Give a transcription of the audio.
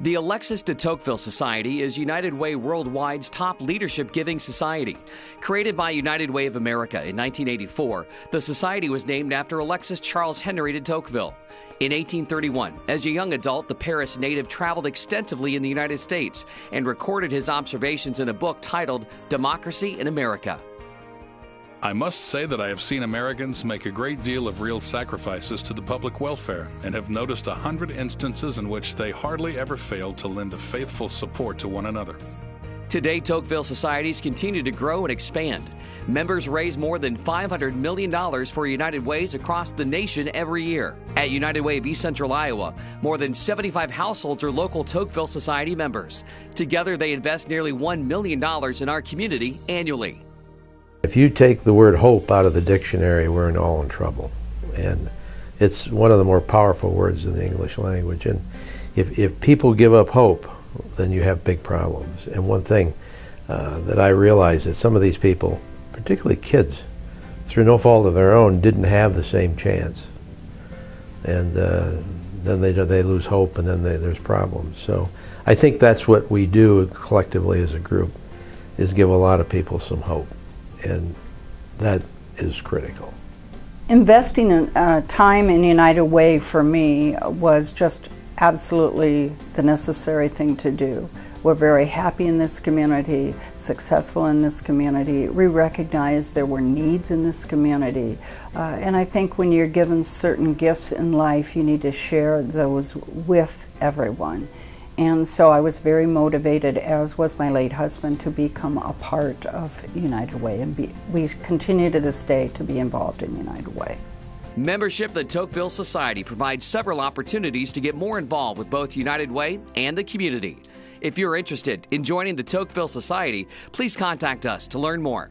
The Alexis de Tocqueville Society is United Way Worldwide's top leadership giving society. Created by United Way of America in 1984, the society was named after Alexis Charles Henry de Tocqueville. In 1831, as a young adult, the Paris native traveled extensively in the United States and recorded his observations in a book titled Democracy in America. I must say that I have seen Americans make a great deal of real sacrifices to the public welfare and have noticed a hundred instances in which they hardly ever failed to lend a faithful support to one another. Today, Tocqueville societies continue to grow and expand. Members raise more than $500 million for United Ways across the nation every year. At United Way of East Central Iowa, more than 75 households are local Tocqueville Society members. Together, they invest nearly $1 million in our community annually. If you take the word hope out of the dictionary, we're in all in trouble. And it's one of the more powerful words in the English language. And if, if people give up hope, then you have big problems. And one thing uh, that I realize is some of these people, particularly kids, through no fault of their own, didn't have the same chance. And uh, then they, they lose hope and then they, there's problems. So I think that's what we do collectively as a group, is give a lot of people some hope and that is critical. Investing in, uh, time in United Way for me was just absolutely the necessary thing to do. We're very happy in this community, successful in this community. We recognize there were needs in this community. Uh, and I think when you're given certain gifts in life, you need to share those with everyone. And so I was very motivated, as was my late husband, to become a part of United Way. And be, we continue to this day to be involved in United Way. Membership of the Tocqueville Society provides several opportunities to get more involved with both United Way and the community. If you're interested in joining the Tocqueville Society, please contact us to learn more.